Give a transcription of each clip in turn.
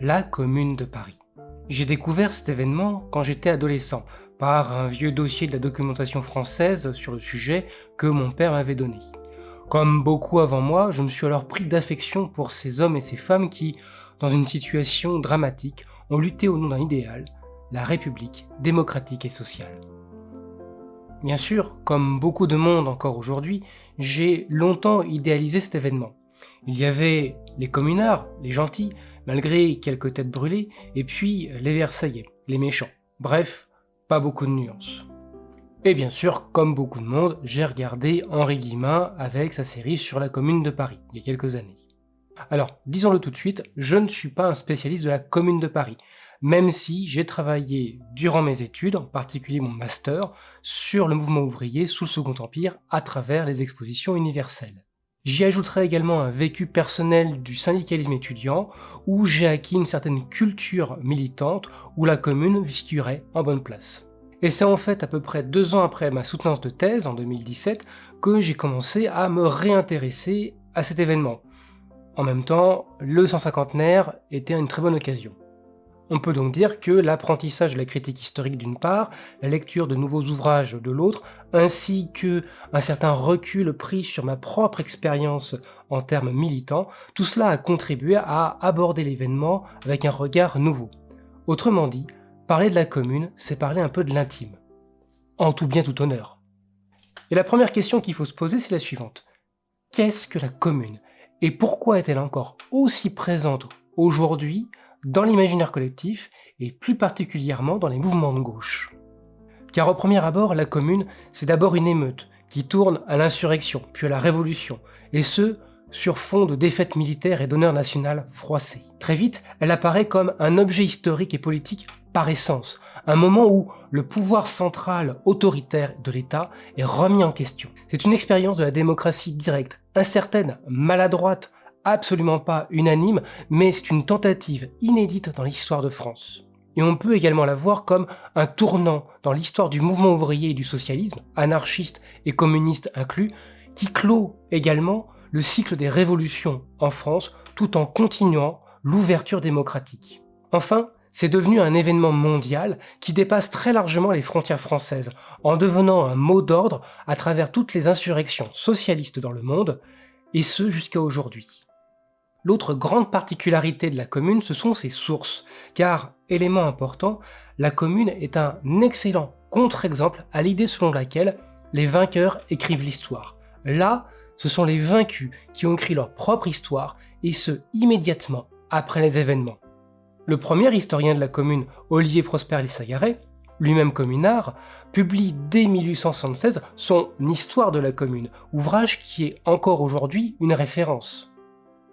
la Commune de Paris. J'ai découvert cet événement quand j'étais adolescent, par un vieux dossier de la documentation française sur le sujet que mon père m'avait donné. Comme beaucoup avant moi, je me suis alors pris d'affection pour ces hommes et ces femmes qui, dans une situation dramatique, ont lutté au nom d'un idéal, la République démocratique et sociale. Bien sûr, comme beaucoup de monde encore aujourd'hui, j'ai longtemps idéalisé cet événement. Il y avait les communards, les gentils, malgré quelques têtes brûlées, et puis les Versaillais, les méchants. Bref, pas beaucoup de nuances. Et bien sûr, comme beaucoup de monde, j'ai regardé Henri Guillemin avec sa série sur la Commune de Paris, il y a quelques années. Alors, disons-le tout de suite, je ne suis pas un spécialiste de la Commune de Paris, même si j'ai travaillé durant mes études, en particulier mon master, sur le mouvement ouvrier sous le Second Empire à travers les expositions universelles. J'y ajouterai également un vécu personnel du syndicalisme étudiant, où j'ai acquis une certaine culture militante, où la commune figurait en bonne place. Et c'est en fait à peu près deux ans après ma soutenance de thèse, en 2017, que j'ai commencé à me réintéresser à cet événement. En même temps, le 150 était une très bonne occasion. On peut donc dire que l'apprentissage de la critique historique d'une part, la lecture de nouveaux ouvrages de l'autre, ainsi que un certain recul pris sur ma propre expérience en termes militants, tout cela a contribué à aborder l'événement avec un regard nouveau. Autrement dit, parler de la commune, c'est parler un peu de l'intime. En tout bien tout honneur. Et la première question qu'il faut se poser, c'est la suivante. Qu'est-ce que la commune? Et pourquoi est-elle encore aussi présente aujourd'hui dans l'imaginaire collectif et plus particulièrement dans les mouvements de gauche. Car au premier abord, la commune, c'est d'abord une émeute qui tourne à l'insurrection, puis à la révolution, et ce, sur fond de défaites militaires et d'honneur national froissé. Très vite, elle apparaît comme un objet historique et politique par essence, un moment où le pouvoir central autoritaire de l'État est remis en question. C'est une expérience de la démocratie directe, incertaine, maladroite, absolument pas unanime, mais c'est une tentative inédite dans l'histoire de France. Et on peut également la voir comme un tournant dans l'histoire du mouvement ouvrier et du socialisme, anarchiste et communiste inclus, qui clôt également le cycle des révolutions en France tout en continuant l'ouverture démocratique. Enfin, c'est devenu un événement mondial qui dépasse très largement les frontières françaises, en devenant un mot d'ordre à travers toutes les insurrections socialistes dans le monde, et ce jusqu'à aujourd'hui. L'autre grande particularité de la commune, ce sont ses sources, car, élément important, la commune est un excellent contre-exemple à l'idée selon laquelle les vainqueurs écrivent l'histoire. Là, ce sont les vaincus qui ont écrit leur propre histoire, et ce, immédiatement après les événements. Le premier historien de la commune, Olivier Prosper Lissagaret, lui-même communard, publie dès 1876 son Histoire de la commune, ouvrage qui est encore aujourd'hui une référence.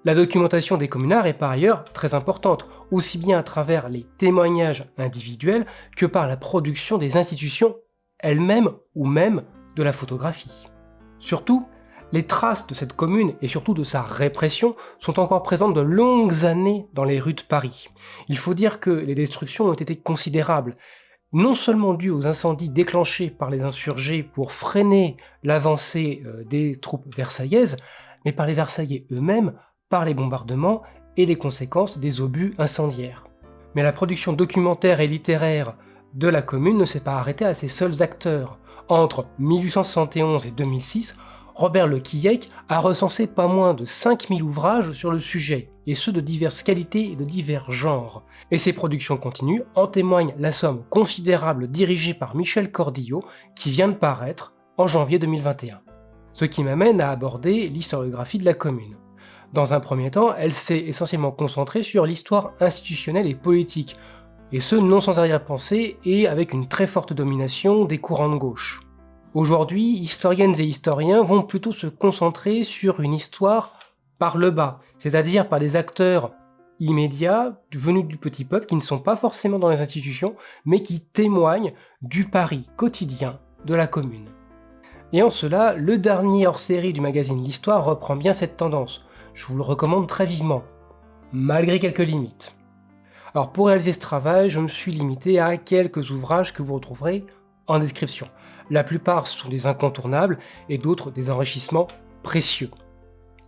La documentation des communards est par ailleurs très importante, aussi bien à travers les témoignages individuels que par la production des institutions elles-mêmes ou même de la photographie. Surtout, les traces de cette commune et surtout de sa répression sont encore présentes de longues années dans les rues de Paris. Il faut dire que les destructions ont été considérables, non seulement dues aux incendies déclenchés par les insurgés pour freiner l'avancée euh, des troupes versaillaises, mais par les Versaillais eux-mêmes par les bombardements et les conséquences des obus incendiaires. Mais la production documentaire et littéraire de la commune ne s'est pas arrêtée à ses seuls acteurs. Entre 1871 et 2006, Robert Le Quillec a recensé pas moins de 5000 ouvrages sur le sujet, et ceux de diverses qualités et de divers genres. Et ces productions continues en témoigne la somme considérable dirigée par Michel Cordillo, qui vient de paraître en janvier 2021. Ce qui m'amène à aborder l'historiographie de la commune. Dans un premier temps, elle s'est essentiellement concentrée sur l'histoire institutionnelle et politique, et ce non sans arrière-pensée et avec une très forte domination des courants de gauche. Aujourd'hui, historiennes et historiens vont plutôt se concentrer sur une histoire par le bas, c'est-à-dire par des acteurs immédiats venus du petit peuple qui ne sont pas forcément dans les institutions, mais qui témoignent du Paris quotidien de la commune. Et en cela, le dernier hors-série du magazine L'Histoire reprend bien cette tendance, je vous le recommande très vivement, malgré quelques limites. Alors pour réaliser ce travail, je me suis limité à quelques ouvrages que vous retrouverez en description. La plupart sont des incontournables et d'autres des enrichissements précieux.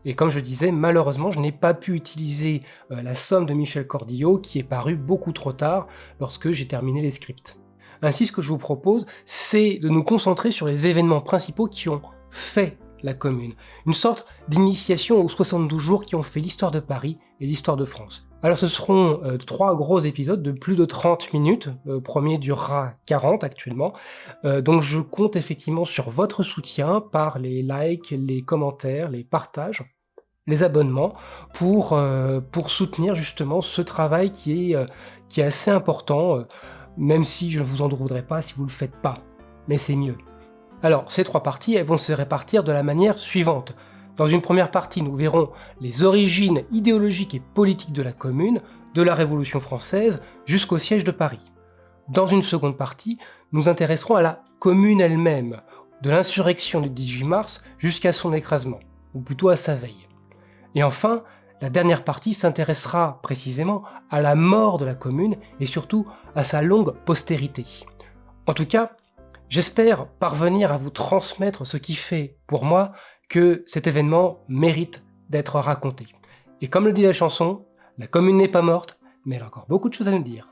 Et comme je disais, malheureusement, je n'ai pas pu utiliser euh, la somme de Michel Cordillo qui est parue beaucoup trop tard lorsque j'ai terminé les scripts. Ainsi, ce que je vous propose, c'est de nous concentrer sur les événements principaux qui ont fait la commune. Une sorte d'initiation aux 72 jours qui ont fait l'histoire de Paris et l'histoire de France. Alors ce seront euh, trois gros épisodes de plus de 30 minutes, le premier durera 40 actuellement, euh, donc je compte effectivement sur votre soutien par les likes, les commentaires, les partages, les abonnements, pour, euh, pour soutenir justement ce travail qui est, qui est assez important, même si je ne vous en voudrais pas si vous ne le faites pas, mais c'est mieux. Alors, ces trois parties vont se répartir de la manière suivante. Dans une première partie, nous verrons les origines idéologiques et politiques de la Commune, de la Révolution française jusqu'au siège de Paris. Dans une seconde partie, nous intéresserons à la Commune elle-même, de l'insurrection du 18 mars jusqu'à son écrasement, ou plutôt à sa veille. Et enfin, la dernière partie s'intéressera précisément à la mort de la Commune et surtout à sa longue postérité. En tout cas, J'espère parvenir à vous transmettre ce qui fait, pour moi, que cet événement mérite d'être raconté. Et comme le dit la chanson, la commune n'est pas morte, mais elle a encore beaucoup de choses à nous dire.